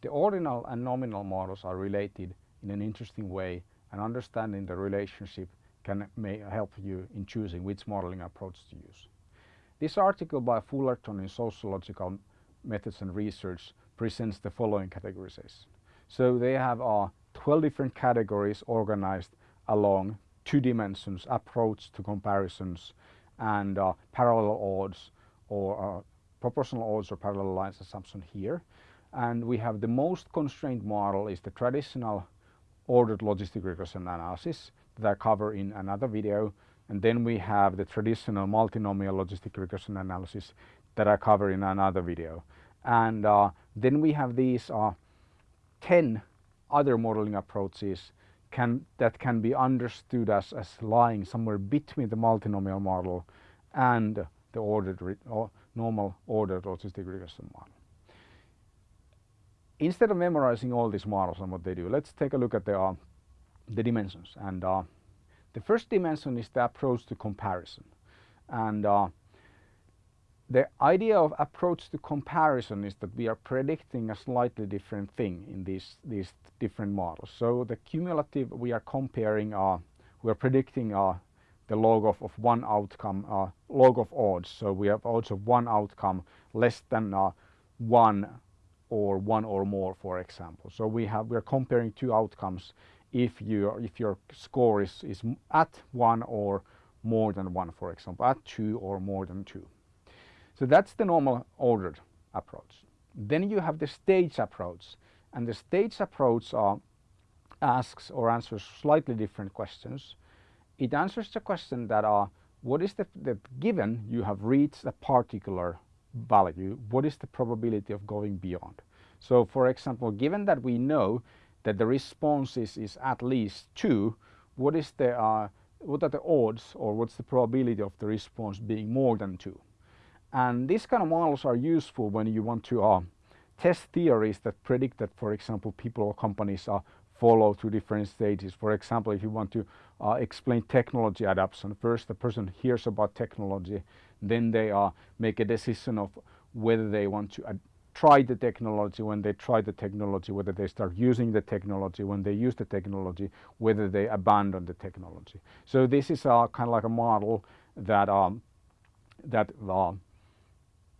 The ordinal and nominal models are related in an interesting way and understanding the relationship can may help you in choosing which modeling approach to use. This article by Fullerton in Sociological Methods and Research presents the following categorization. So they have uh, 12 different categories organized along two dimensions, approach to comparisons and uh, parallel odds or uh, proportional odds or parallel lines assumption here. And we have the most constrained model is the traditional ordered logistic regression analysis that I cover in another video. And then we have the traditional multinomial logistic regression analysis that I cover in another video. And uh, then we have these uh, 10 other modeling approaches can, that can be understood as, as lying somewhere between the multinomial model and the ordered or normal ordered logistic regression model. Instead of memorizing all these models and what they do, let's take a look at the, uh, the dimensions. And uh, the first dimension is the approach to comparison. And uh, the idea of approach to comparison is that we are predicting a slightly different thing in these, these different models. So the cumulative, we are comparing, uh, we are predicting uh, the log of, of one outcome, uh, log of odds. So we have odds of one outcome less than one or one or more, for example. So we have, we are comparing two outcomes if you if your score is, is at one or more than one, for example, at two or more than two. So that's the normal ordered approach. Then you have the stage approach and the stage approach uh, asks or answers slightly different questions. It answers the question that are what is the, the given you have reached a particular value, what is the probability of going beyond? So for example, given that we know that the response is, is at least 2, what is the uh, what are the odds or what's the probability of the response being more than 2? And these kind of models are useful when you want to uh, test theories that predict that, for example, people or companies uh, follow through different stages. For example, if you want to uh, explain technology adoption, first the person hears about technology, then they uh, make a decision of whether they want to try the technology, when they try the technology, whether they start using the technology, when they use the technology, whether they abandon the technology. So this is uh, kind of like a model that um, that uh,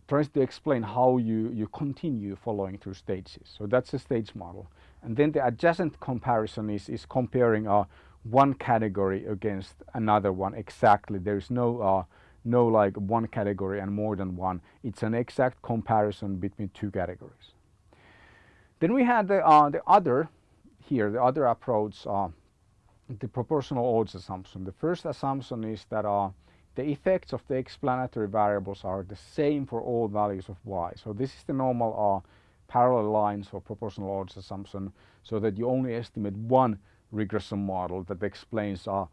tries to explain how you, you continue following through stages. So that's a stage model. And then the adjacent comparison is, is comparing uh, one category against another one exactly. There is no, uh, no like one category and more than one. It's an exact comparison between two categories. Then we had the, uh, the other here, the other approach, uh, the proportional odds assumption. The first assumption is that uh, the effects of the explanatory variables are the same for all values of y. So this is the normal uh, parallel lines or proportional odds assumption so that you only estimate one regression model that explains uh,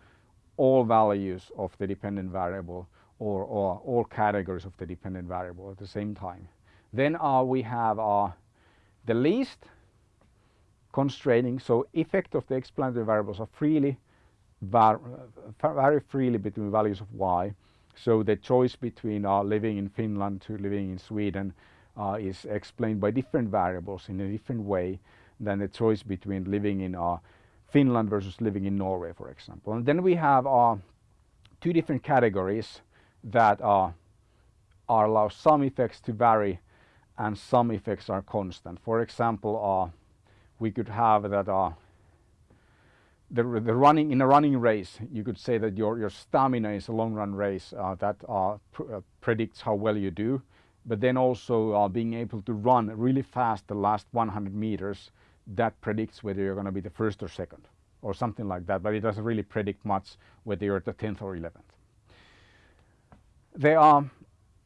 all values of the dependent variable or, or, all categories of the dependent variable at the same time. Then uh, we have uh, the least constraining, so effect of the explanatory variables are freely var vary freely between values of y. So the choice between uh, living in Finland to living in Sweden uh, is explained by different variables in a different way than the choice between living in uh, Finland versus living in Norway, for example. And then we have uh, two different categories that uh, are allow some effects to vary and some effects are constant. For example, uh, we could have that the, the running in a running race you could say that your your stamina is a long run race uh, that uh, pr uh, predicts how well you do. But then also uh, being able to run really fast the last 100 meters that predicts whether you're going to be the first or second or something like that. But it doesn't really predict much whether you're the 10th or 11th there are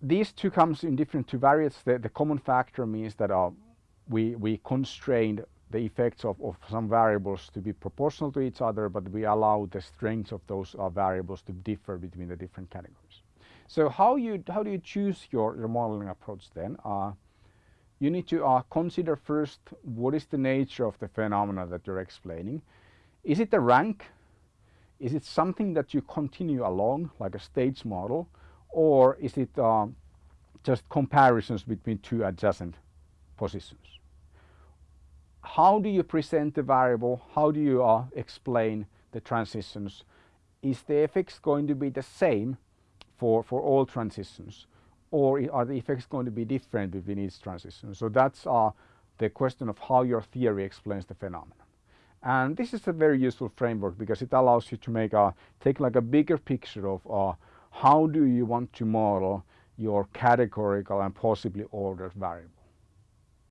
these two comes in different two variants the, the common factor means that uh, we we constrained the effects of, of some variables to be proportional to each other, but we allow the strengths of those uh, variables to differ between the different categories. So how you how do you choose your, your modeling approach then? Uh, you need to uh, consider first what is the nature of the phenomena that you're explaining. Is it a rank? Is it something that you continue along like a stage model? Or is it uh, just comparisons between two adjacent positions? How do you present the variable? How do you uh, explain the transitions? Is the effects going to be the same for, for all transitions? Or are the effects going to be different between each transition? So that's uh, the question of how your theory explains the phenomenon. And this is a very useful framework because it allows you to make a, take like a bigger picture of uh, how do you want to model your categorical and possibly ordered variable.